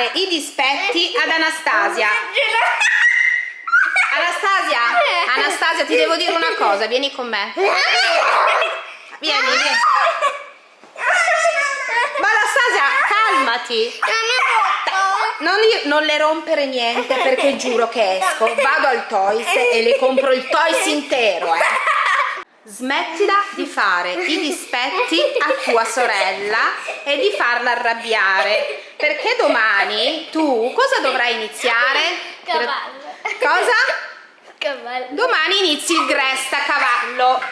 fare i dispetti ad Anastasia. Anastasia, Anastasia, ti devo dire una cosa, vieni con me. Vieni, vieni. Ma Anastasia, calmati. Non, non, le rompere niente perché giuro che esco, vado al Toys e le compro il Toys intero, eh. Smettila di fare i dispetti a tua sorella e di farla arrabbiare perché domani tu cosa dovrai iniziare? Cavallo. Cosa? Cavallo. Domani inizi il Gresta cavallo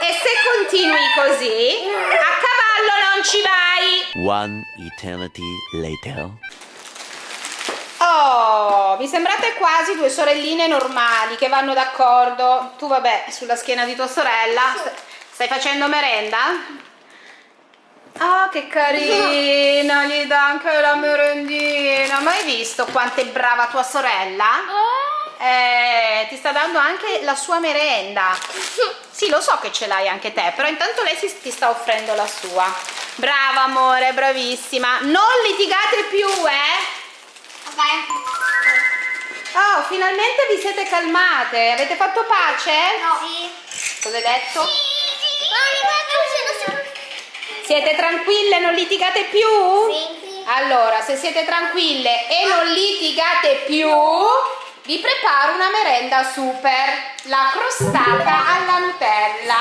e se continui così a cavallo non ci vai. One eternity later. Mi sembrate quasi due sorelline normali che vanno d'accordo. Tu vabbè, sulla schiena di tua sorella. Stai facendo merenda? Ah, oh, che carina, gli dà anche la merendina. Ma hai visto quanto è brava tua sorella? Eh, ti sta dando anche la sua merenda. Sì, lo so che ce l'hai anche te, però intanto lei si, ti sta offrendo la sua. Brava amore, bravissima. Non litigate più, eh? Oh, finalmente vi siete calmate. Avete fatto pace? No. Sì. Cosa hai detto? Sì, sì. Siete tranquille, non litigate più? Sì. Allora, se siete tranquille e non litigate più, vi preparo una merenda super. La crostata alla Nutella.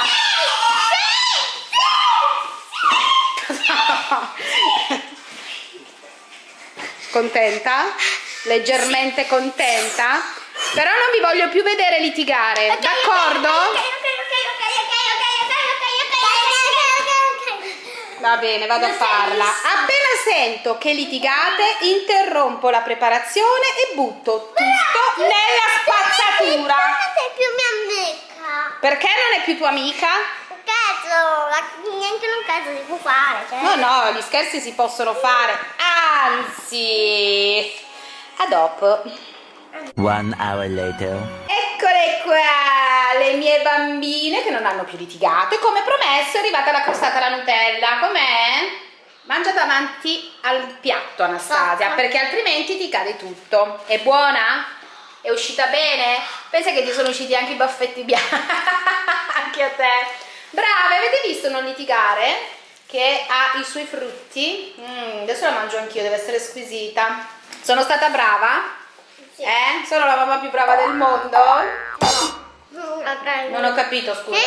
Contenta? Leggermente contenta? Però non vi voglio più vedere litigare, d'accordo? Va bene, vado a farla. Appena sento che litigate, interrompo la preparazione e butto tutto nella spazzatura. sei più mia amica. Perché non è più tua amica? Cazzo, neanche un caso si può fare. Cioè. No, no, gli scherzi si possono fare. Anzi, a dopo. One hour later. Eccole qua, le mie bambine che non hanno più litigato e come promesso è arrivata la crostata alla Nutella. Com'è? Mangia davanti al piatto Anastasia, perché altrimenti ti cade tutto. È buona? È uscita bene? Pensa che ti sono usciti anche i baffetti bianchi, anche a te. Brave, avete visto non litigare? Che ha i suoi frutti. Mm, adesso la mangio anch'io, deve essere squisita. Sono stata brava? Sì. Eh? Sono la mamma più brava del mondo? No. Non ho capito, scusa.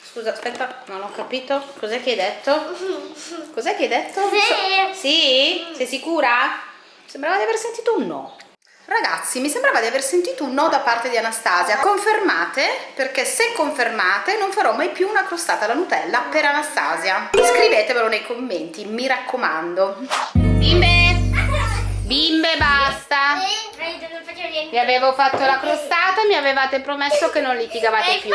Scusa, aspetta, non ho capito. Cos'è che hai detto? Cos'è che hai detto? Sì. So- sì? Sei sicura? Sembrava di aver sentito un no. Ragazzi, mi sembrava di aver sentito un no da parte di Anastasia. Confermate? Perché se confermate non farò mai più una crostata alla Nutella per Anastasia. Scrivetevelo nei commenti, mi raccomando. Bimbe! Bimbe, basta! Vi avevo fatto la crostata e mi avevate promesso che non litigavate più.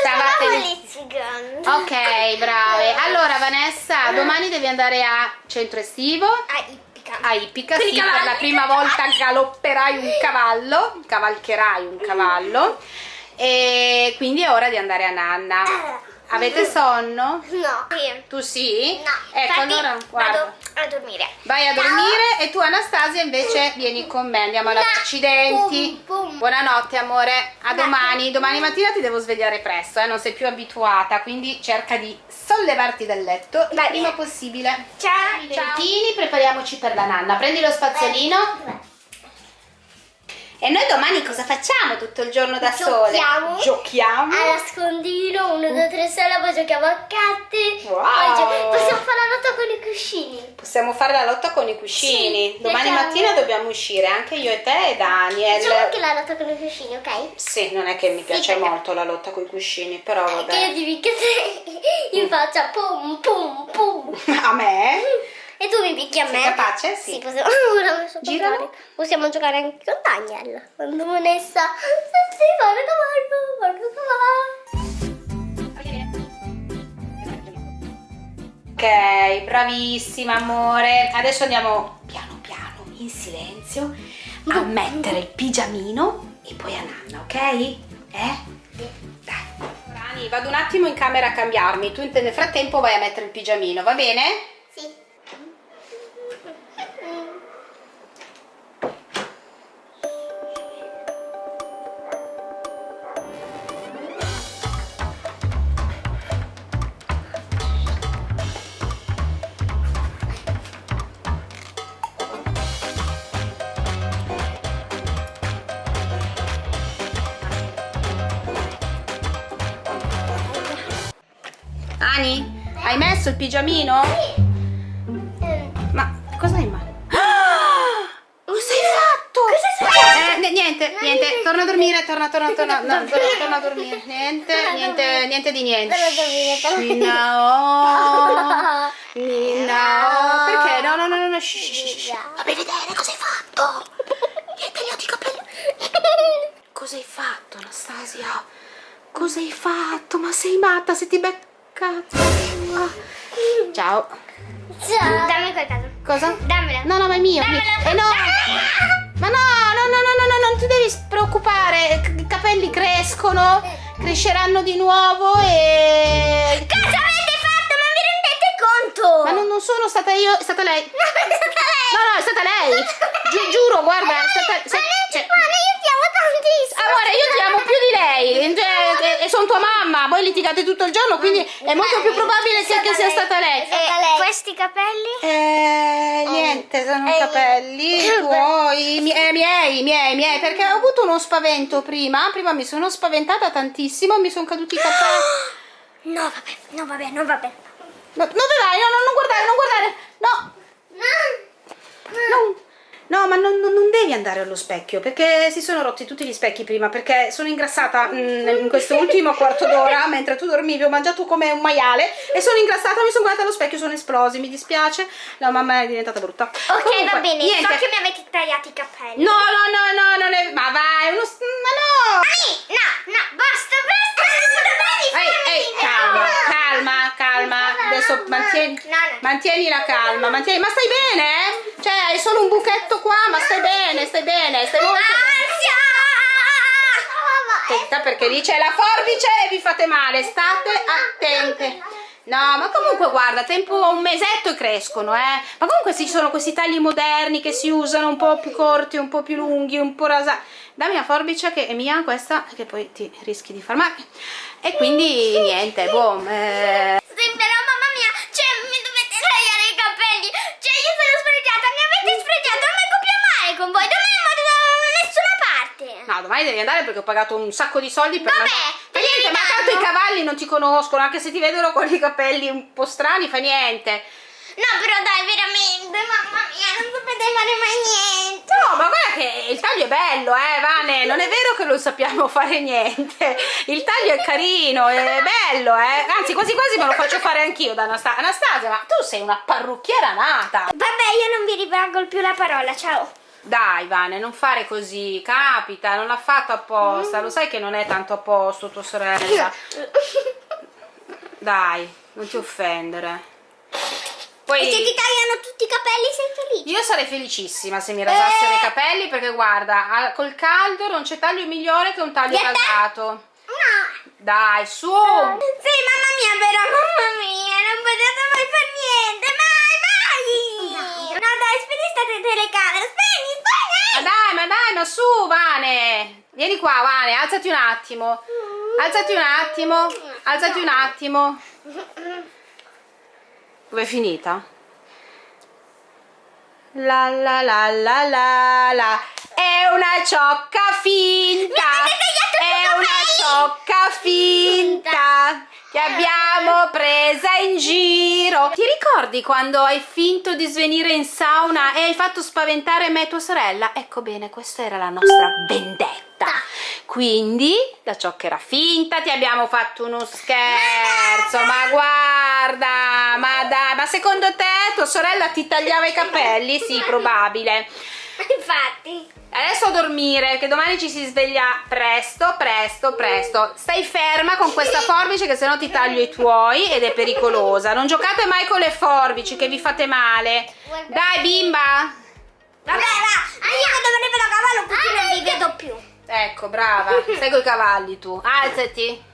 Stavate litigando. Ok, brave. Allora, Vanessa, domani devi andare a centro estivo Ah, ippica. a Ippica, sì, per la prima volta galopperai un cavallo, cavalcherai un cavallo e quindi è ora di andare a Nanna. Avete sonno? No. Sì. Tu sì? No. Ecco, Infatti, allora guarda. vado a dormire. Vai a Ciao. dormire e tu Anastasia invece vieni con me, andiamo alla accidenti. Buonanotte amore, a domani. Domani mattina ti devo svegliare presto, eh, non sei più abituata, quindi cerca di sollevarti dal letto il Va prima bene. possibile. Ciao. Dentini, prepariamoci per la nanna. Prendi lo spazzolino. E noi domani cosa facciamo tutto il giorno da sole? Giochiamo. Giochiamo. A nascondino, uno, due, tre, sole, poi giochiamo a carte. Wow. Possiamo fare la lotta con i cuscini. Possiamo fare la lotta con i cuscini. Sì, domani facciamo. mattina dobbiamo uscire, anche io e te e Daniel. Facciamo anche la lotta con i cuscini, ok? Sì, non è che mi piace perché- molto la lotta con i cuscini, però Che io vabbè. ti picchio in faccia, pum, pum, pum. A me? E tu mi picchi a Sei me? capace? Sì. Sì, possiamo, ora Giralo. giocare. Possiamo giocare anche con Daniel. Quando Vanessa sì, guarda cavallo, guarda cavallo. Ok, bravissima amore. Adesso andiamo piano piano, in silenzio, a mettere il pigiamino e poi a nanna, ok? Eh? Dai. Rani, vado un attimo in camera a cambiarmi. Tu nel frattempo vai a mettere il pigiamino, va bene? Domani? Hai messo il pigiamino? Eh, Ma cosa hai in mano? Ah! Cosa hai fatto? Cosa è successo? Eh, niente, niente, torna a dormire, torna, torna, torna, no, torna, torna a dormire. Niente, niente, niente di niente. Nina, oh, Nina, oh. Perché? No, no, no, no, no, shh, shh, shh. Fammi vedere cosa hai fatto. Mi hai tagliato i capelli. Cosa hai fatto, Anastasia? Cosa hai fatto? Ma sei matta se ti becca. Ciao. Ciao. Dammi quel caso. Cosa? Dammela. No, no, ma è mio. Dammela. Eh no. Ma no, no, no, no, no, no, non ti devi preoccupare. I capelli crescono, cresceranno di nuovo e... Cosa avete fatto? Non vi rendete conto? Ma non, non sono stata io, è stata lei. No, è stata lei. No, no, è stata lei. Gi- giuro, guarda, è stata... Ma se- non cioè- si può, io ti amo tantissimo. Amore, io ti amo più di lei cioè, e, e sono tua mamma, voi litigate tutto il giorno, quindi è molto più probabile che, che sia stata lei. È stata lei. questi capelli? Eh, niente, sono i eh, capelli eh, tuoi, mie- eh, miei, miei, miei, perché ho avuto uno spavento prima, prima mi sono spaventata tantissimo, mi sono caduti i capelli. No, vabbè, no, vabbè, no, vabbè. No, dove vai? No, no, non guardare, non guardare, no, no, no, ma non, non- devi andare allo specchio, perché si sono rotti tutti gli specchi prima, perché sono ingrassata mm, in questo ultimo quarto d'ora, mentre tu dormivi, ho mangiato come un maiale e sono ingrassata, mi sono guardata allo specchio, sono esplosi, mi dispiace, la mamma è diventata brutta. Ok, Comunque, va bene, niente. so che mi avete tagliato i capelli. No, no, no, no, non è... Ma vai, uno... Ma no! Mami, no, no, basta, basta. Ehi, ehi, calma, calma, calma. Adesso mantieni, No, no. mantieni la calma, mantieni... Ma stai bene? Cioè, hai solo un buchetto qua, ma stai bene, stai bene, stai molto bene. Aspetta, perché lì c'è la forbice e vi fate male, state attente. No, ma comunque guarda, tempo un mesetto e crescono, eh. Ma comunque ci sono questi tagli moderni che si usano un po' più corti, un po' più lunghi, un po' rasati. Dammi la forbice che è mia questa, che poi ti rischi di far male. E quindi niente, boh. eh, Sì, però mamma mia, cioè mi dovete tagliare i capelli. Cioè io sono sfregiata, mi avete sfregiata, non vengo più a male con voi. Domani non vado da nessuna parte. No, domani devi andare perché ho pagato un sacco di soldi per Vabbè, me li niente, ma tanto i cavalli non ti conoscono, anche se ti vedono con i capelli un po' strani, fa niente. No, però dai, veramente, mamma mia, non sapete fare mai niente. No, ma guarda che il taglio è bello, eh, Vane, non è vero che non sappiamo fare niente. Il taglio è carino, è bello, eh. Anzi, quasi quasi me lo faccio fare anch'io da Anastasia. Anastasia, ma tu sei una parrucchiera nata. Vabbè, io non vi rivolgo più la parola, ciao. Dai, Vane, non fare così, capita, non l'ha fatto apposta. Lo sai che non è tanto a posto tua sorella. Dai, non ti offendere. Poi... E se ti tagliano tutti i capelli sei felice? Io sarei felicissima se mi rasassero Eh. i capelli perché guarda, col caldo non c'è taglio migliore che un taglio Di a te? rasato. No. Dai, su! Sì, mamma mia, però, mamma mia, non potete mai fare niente, mai, mai! No, dai, spegni sta te- telecamera, spegni, Ma spegni! dai, ma dai, ma su, Vane! Vieni qua, Vane, alzati un attimo. Alzati un attimo, alzati un attimo. Dove è finita? La la la la la la È una ciocca finta È una ciocca finta Che abbiamo presa in giro Ti ricordi quando hai finto di svenire in sauna E hai fatto spaventare me e tua sorella? Ecco bene, questa era la nostra vendetta quindi la ciocca era finta, ti abbiamo fatto uno scherzo, ma guarda, ma dai, ma secondo te tua sorella ti tagliava i capelli? Sì, probabile. Infatti. Adesso a dormire, che domani ci si sveglia presto, presto, presto. Stai ferma con questa forbice che sennò ti taglio i tuoi ed è pericolosa. Non giocate mai con le forbici che vi fate male. Dai bimba! Vabbè, va, io che dovrei vedere cavallo così non vi vedo più. Ecco, brava. Stai coi cavalli tu. Alzati.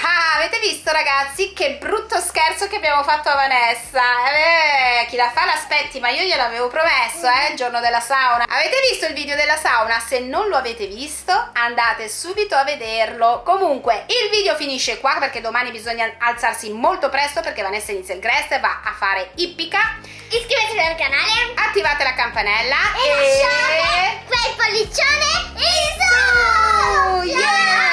Ah, avete visto ragazzi che brutto scherzo che abbiamo fatto a Vanessa? Eh, chi la fa l'aspetti, ma io gliel'avevo promesso, eh, il giorno della sauna. Avete visto il video della sauna? Se non lo avete visto, andate subito a vederlo. Comunque, il video finisce qua perché domani bisogna alzarsi molto presto perché Vanessa inizia il Grest e va a fare ippica. Iscrivetevi al canale Attivate la campanella e lasciate quel pollicione in su! Yeah!